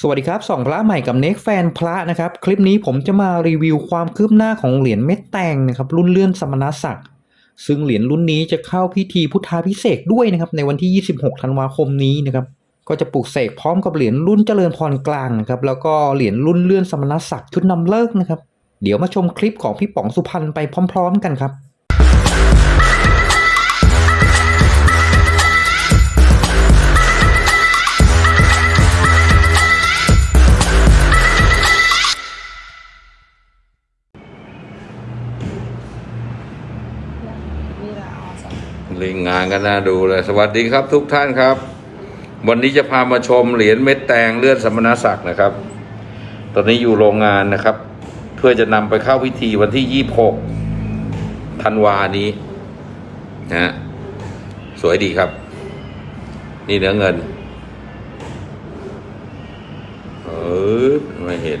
สวัสดีครับสองพระใหม่กับเน็กแฟนพระนะครับ คลิปนี้ผมจะมารีวิวความคืบหน้าของเหรียญเม็ดแตงนะครับรุ่นเลื่อนสมณศักดิ์ซึ่งเหรียญรุ่นนี้จะเข้าพิธีพุทธาพิเศษด้วยนะครับในวันที่ 26 ธันวาคมนี้นะครับก็จะปลูกเสกพร้อมกับเหรียญรุ่นเจริญพรกลางนะครับแล้วก็เหรียญรุ่นเลื่อนสมณศักดิ์ชุดนำเลิกนะครับ เดี๋ยวมาชมคลิปของพี่ป๋องสุพรรณไปพร้อม ๆ กันครับ awesome. ลิงงานกันน่าดูเลย สวัสดีครับทุกท่านครับ วันนี้จะพามาชมเหรียญเม็ดแตงเลื่อนสมณศักดิ์นะครับ ตอนนี้อยู่โรงงานนะครับ เพื่อจะนำไปเข้าพิธีวันที่ยี่หกธันวานี้นะสวยดีครับ นี่เนื้อเงิน เออไม่เห็น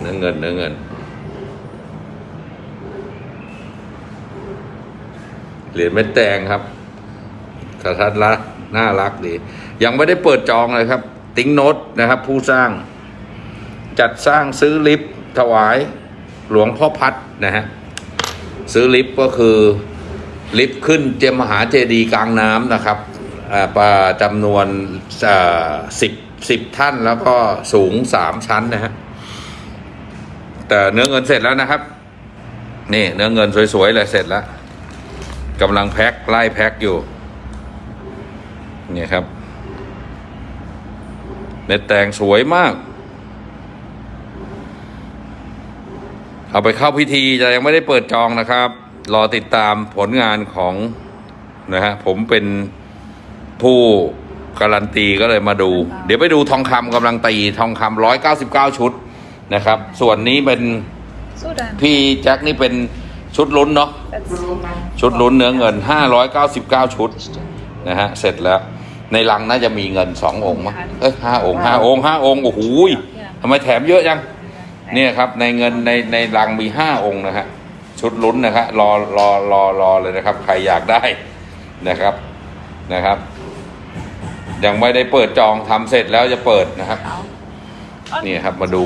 เนื้อเงินเนื้อเงิน เหรียญเม็ดแตงครับสะทัดละน่ารักดี ยังไม่ได้เปิดจองเลยครับ ติ้งโนตนะครับ ผู้สร้าง จัดสร้างซื้อลิฟต์ถวายหลวงพ่อพัดนะฮะซื้อลิฟต์ก็คือลิฟต์ขึ้นเจมหาเจดีกลางน้ำนะครับอ่าประจำนวนสิบสิบท่านแล้วก็สูงสามชั้นนะฮะแต่เนื้อเงินเสร็จแล้วนะครับ นี่เนื้อเงินสวยๆเลยเสร็จแล้ว กำลังแพ็คไล่แพ็คอยู่ เนี่ยครับเม็ดแตงสวยมาก เอาไปเข้าพิธีจะยังไม่ได้เปิดจองนะครับ รอติดตามผลงานของนะฮะผมเป็นผู้การันตีก็เลยมาดู เดี๋ยวไปดูทองคำกำลังตีทองคำร้อยเก้าสิบเก้าชุดนะครับ ส่วนนี้เป็น So dann. พี่แจ็คนี่เป็น ชุดลุ้นเนาะชุดลุ้นเนื้อเงิน 599 ชุดนะฮะเสร็จแล้ว ในลังน่าจะมีเงินสององค์มั้งเอ้ยห้าองค์ห้าองค์ห้าองค์โอ้โหทำไมแถมเยอะจังเนี่ยครับในเงินในในลังมีห้าองค์นะฮะชุดลุ้นนะครับรอรอรอรอเลยนะครับ ใครอยากได้นะครับนะครับ ยังไม่ได้เปิดจองทำเสร็จแล้วจะเปิดนะครับนี่ครับมาดู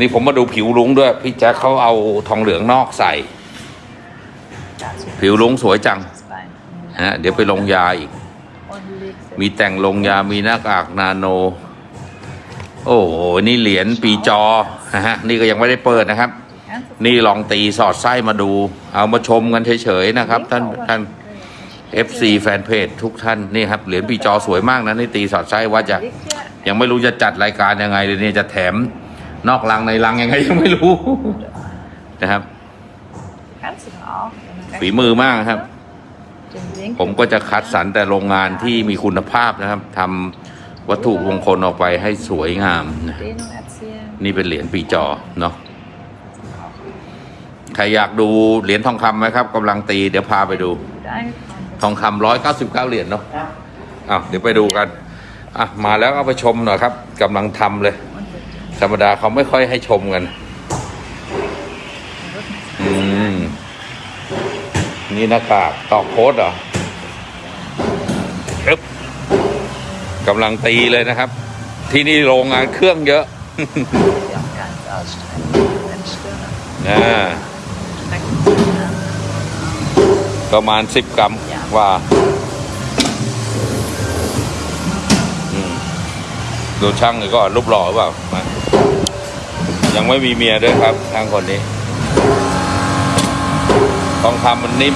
นี่ผมมาดูผิวลุงด้วย พี่แจ็คเขาเอาทองเหลืองนอกใส่ ผิวลุงสวยจัง zwei. ฮะเดี๋ยวไปลงยาอีก Und legst มีแต่งลงยามีหน้ากากนาโน โอ้โหนี่เหรียญปีจอนะฮะนี่ก็ยังไม่ได้เปิดนะครับ Ernsthaft? นี่ลองตีสอดไส้มาดู เอามาชมกันเฉยๆนะครับ ท่านท่าน FC แฟนเพจทุกท่านนี่ครับเหรียญปีจอสวยมากนะนี่ตีสอดไส้ว่าจะ Liegt hier ยังไม่รู้จะจัดรายการยังไงเลยเนี่ยจะแถมนอกลังในลังยังไงยังไม่รู้นะครับ ฝีมือมากครับ Den Winkel ผมก็จะคัดสรรแต่โรงงานที่มีคุณภาพนะครับทำวัตถุมงคลออกไปให้สวยงามนะ Dehnung erzielen. นี่เป็นเหรียญปีจอเนาะใครอยากดูเหรียญทองคำไหมครับกำลังตีเดี๋ยวพาไปดู Gut eingefahren. ทองคำร้อยเก้าสิบเก้าเหรียญเนาะอ้าวเดี๋ยวไปดูกันอะมาแล้วเอาไปชมหน่อยครับกำลังทำเลย Und mit ธรรมดาเขาไม่ค่อยให้ชมกัน อืม นี่หน้ากากตอกโค้ดเหรออึ๊บกำลังตีเลยนะครับ ที่นี่โรงงานเครื่องเยอะ die auch ganz ausstrecken. Wenn Stirne อ่า strecken. ประมาณสิบกรัมว่าดูช่างเลยก็รูปหล่อหรือเปล่ามายังไม่มีเมียด้วยครับช่างคนนี้ ทองคำมันนิ่ม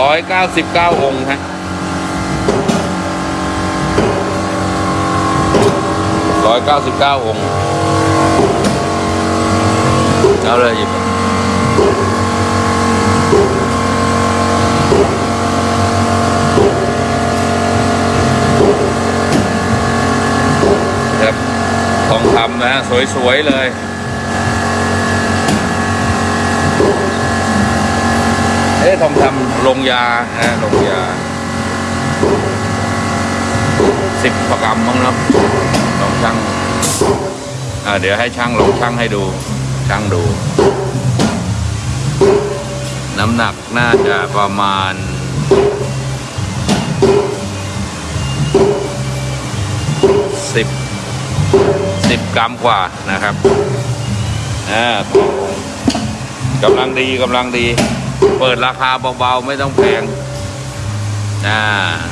ร้อยเก้าสิบเก้าองค์ฮะร้อยเก้าสิบเก้าองค์เอาเลยหยิบครับทองคำนะฮะสวย ๆ เลย เอ๊ะทองคำลงยานะลงยาสิบประกรรมมั้งครับลองช่างเดี๋ยวให้ช่างลองช่างให้ดูช่างดู น้ำหนักน่าจะประมาณสิบสิบกรัมกว่านะครับอ่ากำลังดีกำลังดี เปิดราคาเบาๆไม่ต้องแพงอ่า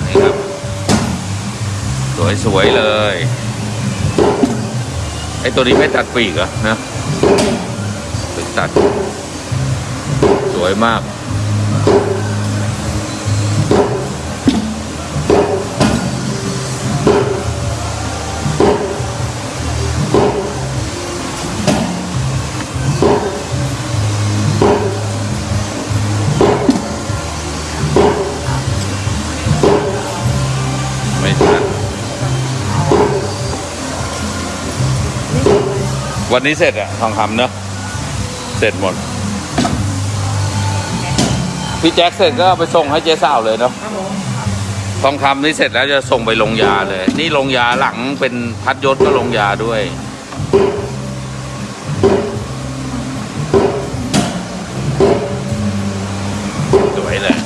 นี่ครับ สวยๆเลยไอตัวนี้ไม่ตัดปีกเหรอนะตัด สวยมาก วันนี้เสร็จอะทองคำเนอะเสร็จหมด พี่แจ็คเสร็จก็เอาไปส่งให้เจ๊สาวเลยเนาะทองคำนี่เสร็จแล้วจะส่งไปลงยาเลย นี่ลงยาหลังเป็นพัดยศก็ลงยาด้วย สวยเลย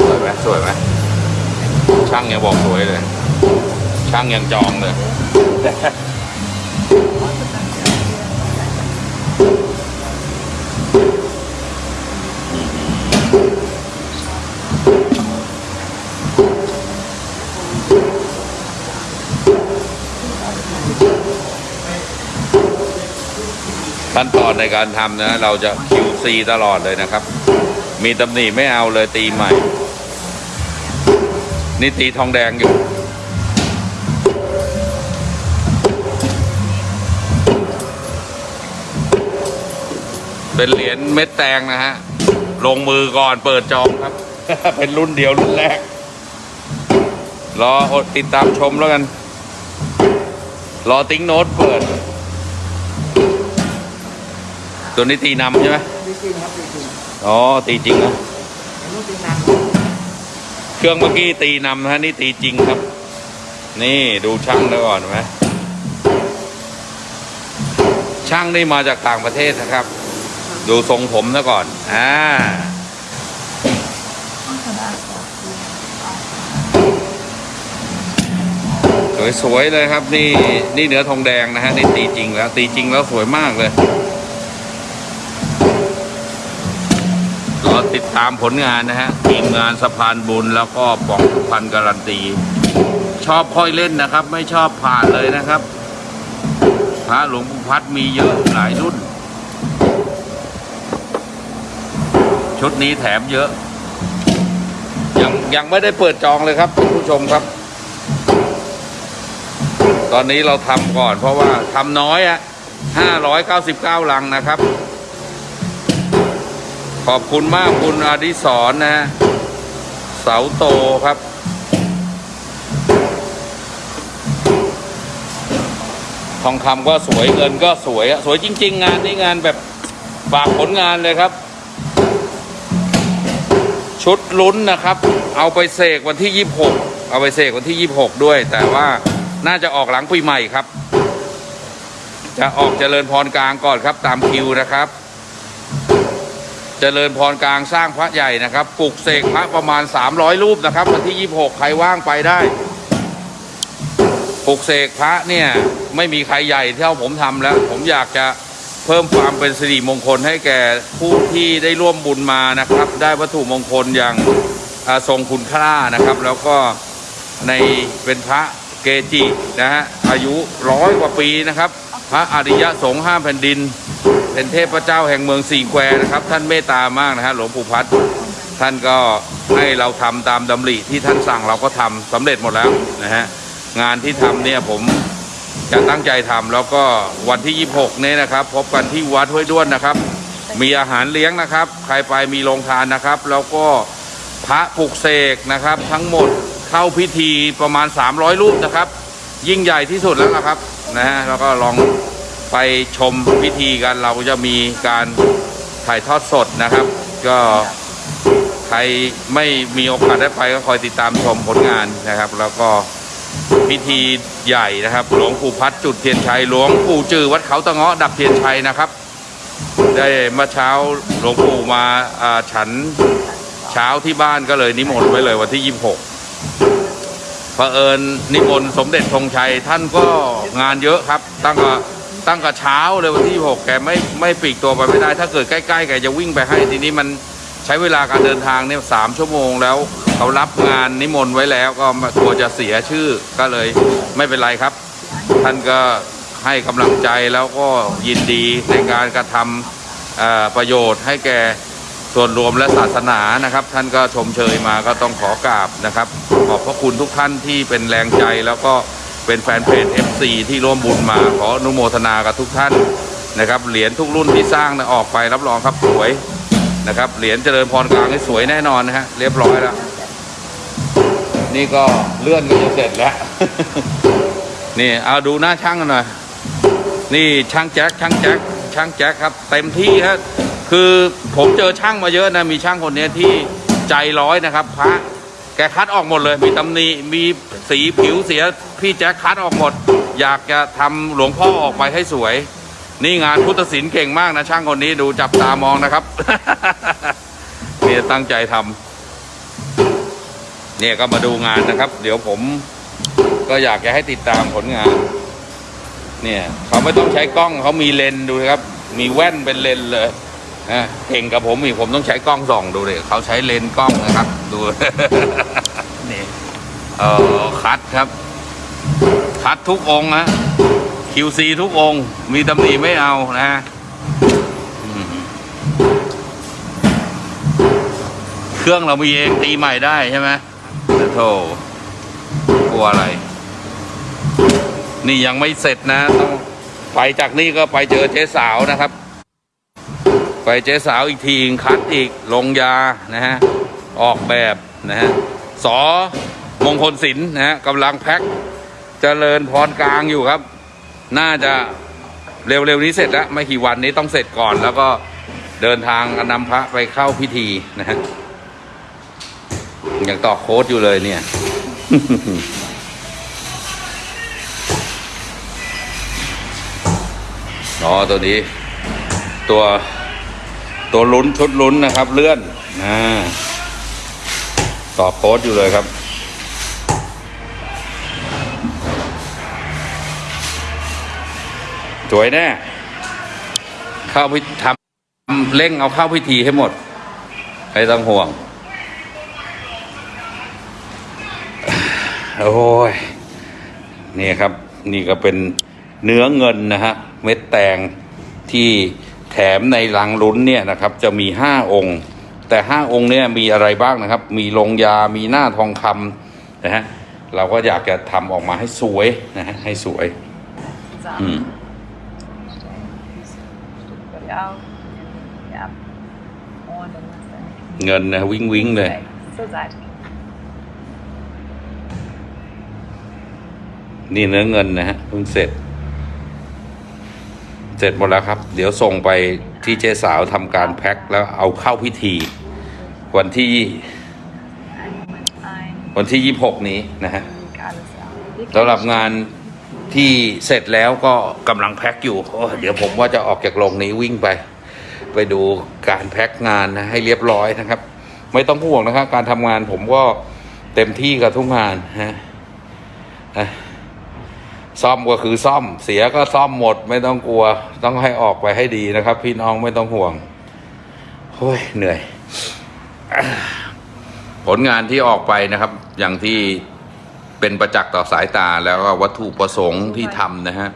สวยไหมสวยไหม ช่างยังบอกสวยเลย ช่างยังจองเลย ขั้นตอนในการทำนะ เราจะ QC ตลอดเลยนะครับ มีตำหนิไม่เอาเลยตีใหม่ นี่ตีทองแดงอยู่ เป็นเหรียญเม็ดแตงนะฮะ ลงมือก่อนเปิดจองครับ เป็นรุ่นเดียวรุ่นแรก รออดติดตามชมแล้วกัน รอติ้งโน้ตเปิด ตัวนี้ตีนำใช่ไหมดีจริงครับดีจริงอ๋อตีจริงนะเห็นลูกตีนัง เครื่องเมื่อกี้ตีนำนะฮะนี่ตีจริงครับ นี่ดูช่างแล้วก่อนไหมช่างนี่มาจากต่างประเทศนะครับ ดูทรงผมซะก่อนอ่าสวยๆเลยครับ นี่นี่เนื้อทองแดงนะฮะนี่ตีจริงแล้ว ตีจริงแล้วสวยมากเลย ตามผลงานนะฮะทีมงานสะพานบุญแล้วก็ปองสุพรรณการันตี ชอบค่อยเล่นนะครับ ไม่ชอบผ่านเลยนะครับพระหลวงปู่พัดมีเยอะหลายรุ่น ชุดนี้แถมเยอะ ยังยังไม่ได้เปิดจองเลยครับผู้ชมครับ ตอนนี้เราทำก่อนเพราะว่าทำน้อยอะ599ลังนะครับ ขอบคุณมากคุณอดิศรนะ เสาโตครับ ทองคำก็สวยเงินก็สวยอะสวยจริง ๆ งานนี้งานแบบฝากผลงานเลยครับ ชุดลุ้นนะครับ เอาไปเสกวันที่ 26 เอาไปเสกวันที่ 26 ด้วย แต่ว่าน่าจะออกหลังปีใหม่ครับ จะออกเจริญพรกลางก่อนครับตามคิวนะครับ เจริญพรกลางสร้างพระใหญ่นะครับปลุกเสกพระประมาณ 300 รูปนะครับวันที่ 26 ใครว่างไปได้ปลุกเสกพระเนี่ยไม่มีใครใหญ่เท่าผมทำแล้ว ผมอยากจะเพิ่มความเป็นสิริมงคลให้แก่ผู้ที่ได้ร่วมบุญมานะครับ ได้วัตถุมงคลอย่างทรงคุณค่านะครับ แล้วก็ในเป็นพระเกจินะฮะอายุร้อยกว่าปีนะครับ พระอริยะสงฆ์ห้าแผ่นดิน เป็นเทพเจ้าแห่งเมืองสี่แควนะครับ ท่านเมตตามากนะฮะหลวงปู่พัดท่านก็ให้เราทำตามดำริที่ท่านสั่งเราก็ทำสำเร็จหมดแล้วนะฮะงานที่ทำเนี่ยผมจะตั้งใจทำแล้วก็วันที่ 26เนี่ยนะครับ พบกันที่วัดห้วยด้วนนะครับ มีอาหารเลี้ยงนะครับ ใครไปมีโรงทานนะครับ แล้วก็พระปลุกเสกนะครับ ทั้งหมดเข้าพิธีประมาณ 300 รูปนะครับ ยิ่งใหญ่ที่สุดแล้วนะครับนะฮะแล้วก็ลอง ไปชมพิธีกันเราจะมีการถ่ายทอดสดนะครับ ก็ใครไม่มีโอกาสได้ไปก็คอยติดตามชมผลงานนะครับ แล้วก็พิธีใหญ่นะครับ หลวงปู่พัดจุดเทียนชัยหลวงปู่จือวัดเขาตะเงาะดับเทียนชัยนะครับ ได้เมื่อเช้าหลวงปู่มาอ่าฉันเช้าที่บ้านก็เลยนิมนต์ไว้เลยวันที่ยี่สิบหกเผอิญนิมนต์สมเด็จธงชัยท่านก็งานเยอะครับ ตั้งแต่ ตั้งแต่เช้าเลยวันที่หกแกไม่ไม่ปลีกตัวไปไม่ได้ ถ้าเกิดใกล้ๆแกจะวิ่งไปให้ทีนี้มันใช้เวลาการเดินทางเนี่ยสามชั่วโมงแล้วเขารับงานนิมนต์ไว้แล้วก็กลัวจะเสียชื่อก็เลยไม่เป็นไรครับ ท่านก็ให้กำลังใจแล้วก็ยินดีในการกระทำประโยชน์ให้แก่ส่วนรวมและศาสนานะครับ ท่านก็ชมเชยมาก็ต้องขอกราบนะครับ ขอบพระคุณทุกท่านที่เป็นแรงใจแล้วก็ เป็นแฟนเพจ FC ที่ร่วมบุญมาขออนุโมทนากับทุกท่านนะครับเหรียญทุกรุ่นที่สร้างนะออกไปรับรองครับสวยนะครับเหรียญเจริญพรกลางนี่สวยแน่นอนนะฮะเรียบร้อยแล้ว นี่ก็เลื่อนก็จะเสร็จแล้ว นี่เอาดูหน้าช่างกันหน่อยนี่ช่างแจ็คช่างแจ็คช่างแจ็คครับ เต็มที่ครับคือผมเจอช่างมาเยอะนะมีช่างคนนี้ที่ใจร้อยนะครับ พระ แกคัดออกหมดเลย มีตำหนิมีสีผิวเสียพี่แจ็คคัดออกหมด อยากจะทำหลวงพ่อออกไปให้สวย นี่งานพุทธศิลป์เก่งมากนะช่างคนนี้ดูจับตามองนะครับเนี่ยตั้งใจทำเนี่ยก็มาดูงานนะครับ เดี๋ยวผมก็อยากจะให้ติดตามผลงาน เนี่ย เขาไม่ต้องใช้กล้องเขามีเลนดูนะครับ มีแว่นเป็นเลนเลย นะเก่งกับผมอีกผมต้องใช้กล้องส่องดูเลยเขาใช้เลนกล้องนะครับ ดูนี่เออคัดครับ คัดทุกองค์นะ QC ทุกองมีตำหนิไม่เอานะเครื่องเรามีเองตีใหม่ได้ใช่ไหมโธ่กลัวอะไร นี่ยังไม่เสร็จนะต้องไปจากนี่ก็ไปเจอเจ๊สาวนะครับ เจ๊สาวอีกทีคัดอีกลงยานะฮะออกแบบนะฮะสอมงคลศิลป์นะฮะกำลังแพ็คเจริญพรกลางอยู่ครับ น่าจะเร็วๆนี้เสร็จแล้วไม่กี่วันนี้ต้องเสร็จก่อน แล้วก็เดินทางนำพระไปเข้าพิธีนะฮะยังต่อโค้ดอยู่เลยเนี่ย อ๋อตัวนี้ ตัว ตัวลุ้นชุดลุ้นนะครับ เลื่อนอ่าต่อโค้ดอยู่เลยครับ สวยแน่เข้าพิทำเร่งเอาเข้าพิธีให้หมดไม่ต้องห่วง โอ้ย นี่ครับ นี่ก็เป็นเนื้อเงินนะฮะ เม็ดแตงที่ แถมในลังลุ้นเนี่ยนะครับจะมีห้าองค์ แต่ห้าองค์เนี่ยมีอะไรบ้างนะครับ มีลงยามีหน้าทองคำนะฮะเราก็อยากจะทำออกมาให้สวยนะฮะให้สวยอืม Ja. Ja. Und dann hast du เงินนะวิ่งวิ่งเลย zur Seite. นี่เนื้อเงินนะฮะเพิ่งเสร็จ เสร็จหมดแล้วครับ เดี๋ยวส่งไปที่เจ๊สาวทำการแพ็คแล้วเอาเข้าพิธี วันที่วันที่ยี่หกนี้นะฮะสำหรับงานที่เสร็จแล้วก็กำลังแพ็คอยู่เดี๋ยวผมว่าจะออกจากโรงนี้วิ่งไป ไปดูการแพ็คงานนะให้เรียบร้อยนะครับ ไม่ต้องห่วงนะครับ การทำงานผมก็เต็มที่กับทุกงานฮะอะ ซ่อมก็คือซ่อม เสียก็ซ่อมหมดไม่ต้องกลัว ต้องให้ออกไปให้ดีนะครับ พี่น้องไม่ต้องห่วงโอ้ยเหนื่อย ผลงานที่ออกไปนะครับ อย่างที่เป็นประจักษ์ต่อสายตาแล้วก็วัตถุประสงค์ที่ทำนะฮะ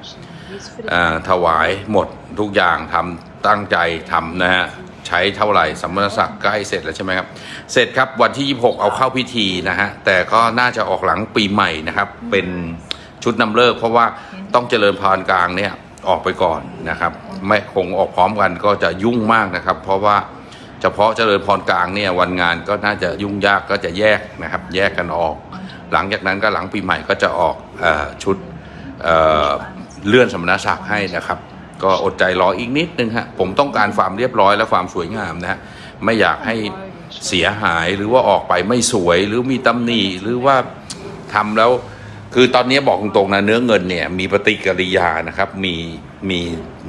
ถวายหมดทุกอย่างทำตั้งใจทำนะฮะใช้เท่าไหร่สมณศักดิ์ใกล้เสร็จแล้วใช่ไหมครับ เสร็จครับวันที่ 26 เอาเข้าพิธีนะฮะ แต่ก็น่าจะออกหลังปีใหม่นะครับ เป็น ชุดนำเลิกเพราะว่าต้องเจริญพรกลางเนี่ยออกไปก่อนนะครับ ไม่คงออกพร้อมกันก็จะยุ่งมากนะครับ เพราะว่าเฉพาะเจริญพรกลางเนี่ยวันงานก็น่าจะยุ่งยากก็จะแยกนะครับ แยกกันออก หลังจากนั้นก็หลังปีใหม่ก็จะออกอชุดเเลื่อนสมณศักดิ์ให้นะครับ ก็อดใจรออีกนิดนึงฮะผมต้องการความเรียบร้อยและความสวยงามนะฮะไม่อยากให้เสียหายหรือว่าออกไปไม่สวยหรือมีตำหนิหรือว่าทำแล้ว คือตอนนี้บอกตรงๆนะเนื้อเงินเนี่ยมีปฏิกิริยานะครับ มีมี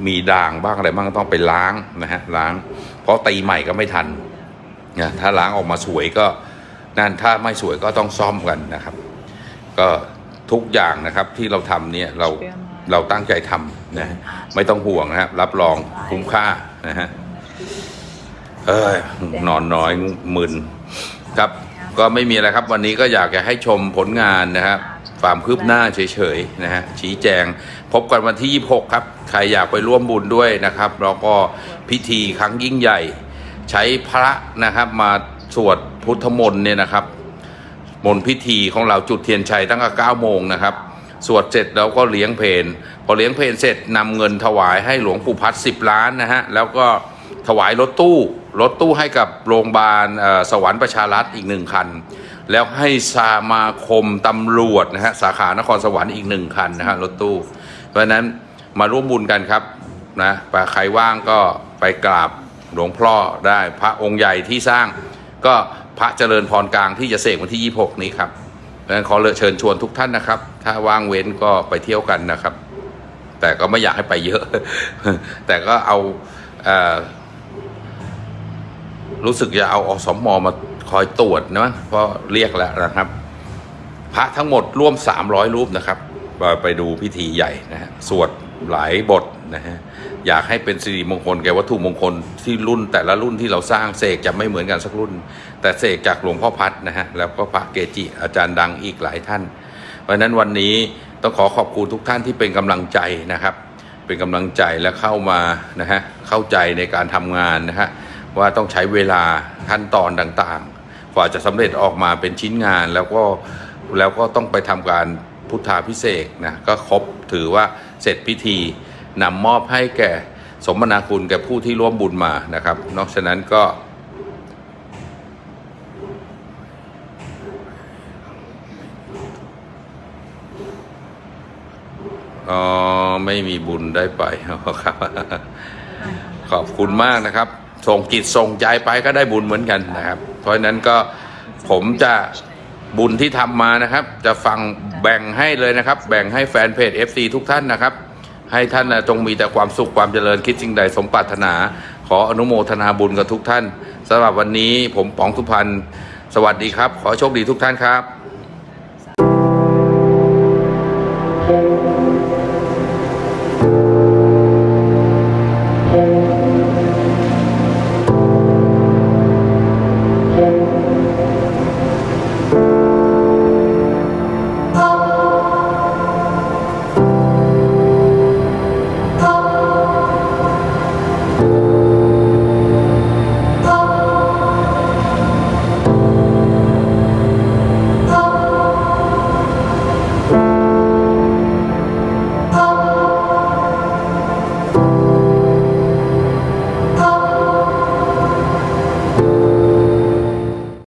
มีด่างบ้างอะไรบ้างต้องไปล้างนะฮะล้าง เพราะตีใหม่ก็ไม่ทันนะถ้าล้างออกมาสวยก็นั่นถ้าไม่สวยก็ต้องซ่อมกันนะครับ ก็ทุกอย่างนะครับที่เราทำเนี่ยเราเราตั้งใจทำนะไม่ต้องห่วงนะครับ รับรองคุ้มค่านะฮะเอ้ยนอนน้อยมึนครับ ก็ไม่มีอะไรครับ วันนี้ก็อยากจะให้ชมผลงานนะครับ ความคืบหน้าเฉยๆนะฮะชี้แจง พบกันวันที่ 26 ครับ ใครอยากไปร่วมบุญด้วยนะครับแล้วก็พิธีครั้งยิ่งใหญ่ ใช้พระนะครับมาสวดพุทธมนต์เนี่ยนะครับ มนต์พิธีของเราจุดเทียนชัยตั้งแต่9โมงนะครับสวดเสร็จแล้วก็เลี้ยงเพลนพอเลี้ยงเพลนเสร็จนำเงินถวายให้หลวงปู่พัด10ล้านนะฮะแล้วก็ถวายรถตู้รถตู้ให้กับโรงพยาบาลสวรรค์ประชารัฐอีกหนึ่งคัน แล้วให้สมาคมตำรวจนะฮะสาขานครสวรรค์อีกหนึ่งคันนะฮะรถตู้ เพราะฉะนั้นมาร่วมบุญกันครับนะใครว่างก็ไปกราบหลวงพ่อได้พระองค์ใหญ่ที่สร้าง ก็พระเจริญพรกลางที่จะเสกวันที่ 26 นี้ครับดังนั้นขอเเชิญชวนทุกท่านนะครับ ถ้าว่างเว้นก็ไปเที่ยวกันนะครับ แต่ก็ไม่อยากให้ไปเยอะ แต่ก็เอาเอรู้สึกจะเอาอสมมา คอยตรวจนะเพราะเรียกแล้วนะครับ พระทั้งหมดร่วม 300 รูปนะครับไปดูพิธีใหญ่นะฮะสวดหลายบทนะฮะอยากให้เป็นสิริมงคลแก่วัตถุมงคลที่รุ่นแต่ละรุ่นที่เราสร้างเสกจะไม่เหมือนกันสักรุ่น แต่เสกจากหลวงพ่อพัดนะฮะแล้วก็พระเกจิอาจารย์ดังอีกหลายท่าน เพราะฉะนั้นวันนี้ต้องขอขอบคุณทุกท่านที่เป็นกำลังใจนะครับ เป็นกำลังใจและเข้ามานะฮะเข้าใจในการทำงานนะฮะว่าต้องใช้เวลาขั้นตอนต่างๆ กว่าจะสำเร็จออกมาเป็นชิ้นงานแล้วก็แล้วก็ต้องไปทำการพุทธาพิเศษนะก็ครบถือว่าเสร็จพิธีนำมอบให้แก่สมนาคุณแก่ผู้ที่ร่วมบุญมานะครับนอกจากนั้นก็อ๋อไม่มีบุญได้ไปครับ ขอบคุณมากนะครับ ส่งจิตส่งใจไปก็ได้บุญเหมือนกันนะครับ เพราะฉะนั้นก็ผมจะบุญที่ทำมานะครับ จะฟังแบ่งให้เลยนะครับ แบ่งให้แฟนเพจ FC ทุกท่านนะครับ ให้ท่านนะจงมีแต่ความสุขความเจริญคิดสิ่งใดสมปรารถนา ขออนุโมทนาบุญกับทุกท่านสำหรับวันนี้ผมป๋องสุพรรณสวัสดีครับ ขอโชคดีทุกท่านครับ